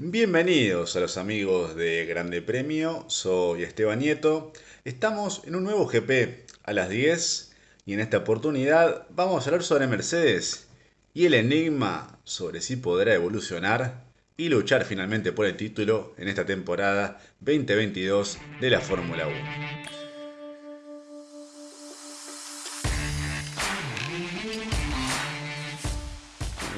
Bienvenidos a los amigos de Grande Premio, soy Esteban Nieto. Estamos en un nuevo GP a las 10 y en esta oportunidad vamos a hablar sobre Mercedes y el enigma sobre si podrá evolucionar y luchar finalmente por el título en esta temporada 2022 de la Fórmula 1.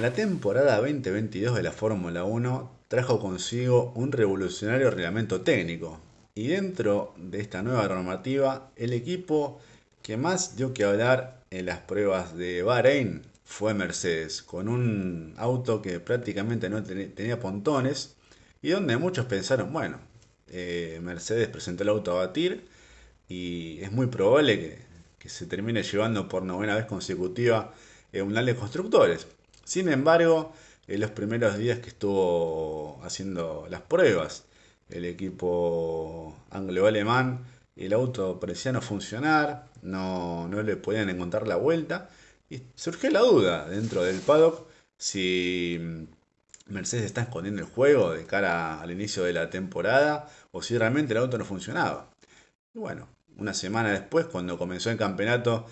La temporada 2022 de la Fórmula 1 trajo consigo un revolucionario reglamento técnico y dentro de esta nueva normativa el equipo que más dio que hablar en las pruebas de Bahrein fue Mercedes, con un auto que prácticamente no tenía pontones y donde muchos pensaron, bueno, eh, Mercedes presentó el auto a batir y es muy probable que, se termine llevando por novena vez consecutiva un mundial de constructores. Sin embargo, en los primeros días que estuvo haciendo las pruebas, el equipo anglo-alemán, el auto parecía no funcionar, no, no le podían encontrar la vuelta y surgió la duda dentro del paddock si Mercedes está escondiendo el juego de cara al inicio de la temporada o si realmente el auto no funcionaba. Bueno, una semana después, cuando comenzó el campeonato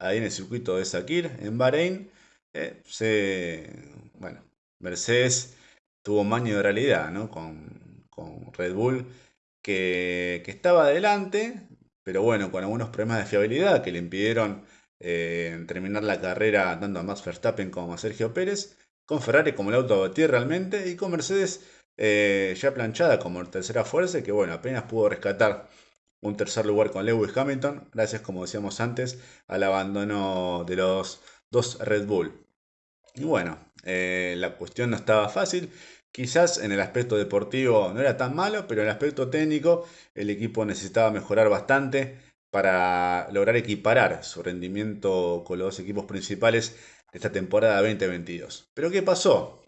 ahí en el circuito de Sakir, en Bahrein, eh, se, bueno, Mercedes tuvo un maño de realidad ¿no? con, con Red Bull que, que, estaba adelante, pero bueno, con algunos problemas de fiabilidad que le impidieron eh, terminar la carrera tanto a Max Verstappen como a Sergio Pérez, con Ferrari como el auto a realmente y con Mercedes eh, ya planchada como tercera fuerza que bueno, apenas pudo rescatar un tercer lugar con Lewis Hamilton, gracias como decíamos antes al abandono de los dos Red Bull. Y bueno, eh, la cuestión no estaba fácil. Quizás en el aspecto deportivo no era tan malo, pero en el aspecto técnico el equipo necesitaba mejorar bastante para lograr equiparar su rendimiento con los equipos principales de esta temporada 2022. Pero ¿qué pasó?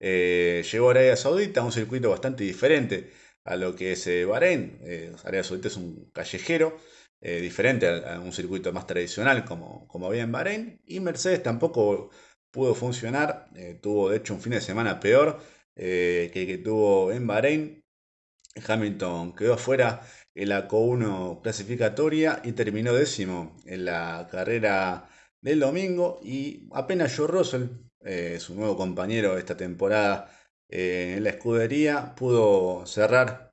Eh, llegó Arabia Saudita, un circuito bastante diferente a lo que es eh, Bahrein. Eh, Arabia Saudita es un callejero, diferente a, un circuito más tradicional como, como había en Bahrein. Y Mercedes tampoco pudo funcionar. Eh, tuvo de hecho un fin de semana peor eh, que el que tuvo en Bahrein. Hamilton quedó afuera en la Co1 clasificatoria y terminó décimo en la carrera del domingo. Y apenas Joe Russell, eh, su nuevo compañero esta temporada en la escudería, pudo cerrar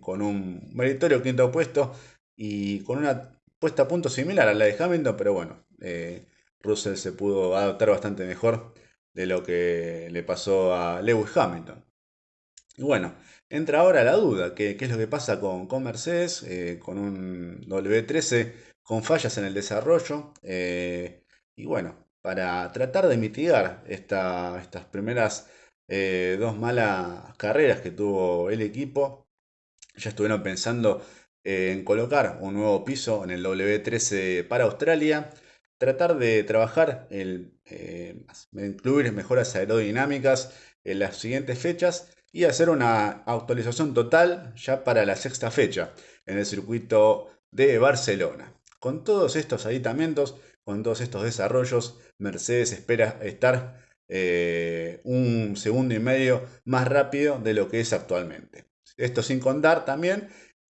con un meritorio quinto puesto y con una puesta a punto similar a la de Hamilton, pero bueno, Russell se pudo adaptar bastante mejor de lo que le pasó a Lewis Hamilton. Y bueno, entra ahora la duda, ¿qué, es lo que pasa con, con Mercedes, eh, con un W13 con fallas en el desarrollo? Eh, y bueno, para tratar de mitigar estas primeras eh, dos malas carreras que tuvo el equipo, ya estuvieron pensando en colocar un nuevo piso en el W13 para Australia tratar de trabajar, el, eh, incluir mejoras aerodinámicas en las siguientes fechas y hacer una actualización total ya para la sexta fecha en el circuito de Barcelona. Con todos estos aditamentos, con todos estos desarrollos, Mercedes espera estar eh, un segundo y medio más rápido de lo que es actualmente. Esto sin contar también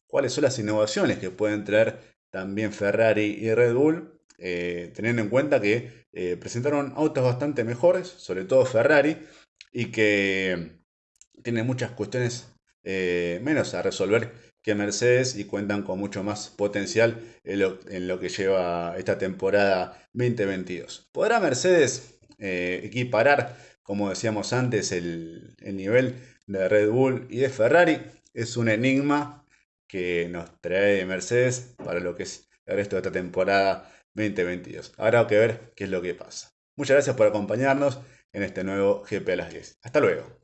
cuáles son las innovaciones que pueden traer también Ferrari y Red Bull eh, teniendo en cuenta que eh, presentaron autos bastante mejores, sobre todo Ferrari, y que tienen muchas cuestiones eh, menos a resolver que Mercedes y cuentan con mucho más potencial en lo, que lleva esta temporada 2022. ¿Podrá Mercedes equiparar, como decíamos antes, el, el nivel de Red Bull y de Ferrari? Es un enigma que nos trae Mercedes para lo que es el resto de esta temporada 2022. Habrá que ver qué es lo que pasa. Muchas gracias por acompañarnos en este nuevo GP a las 10. Hasta luego.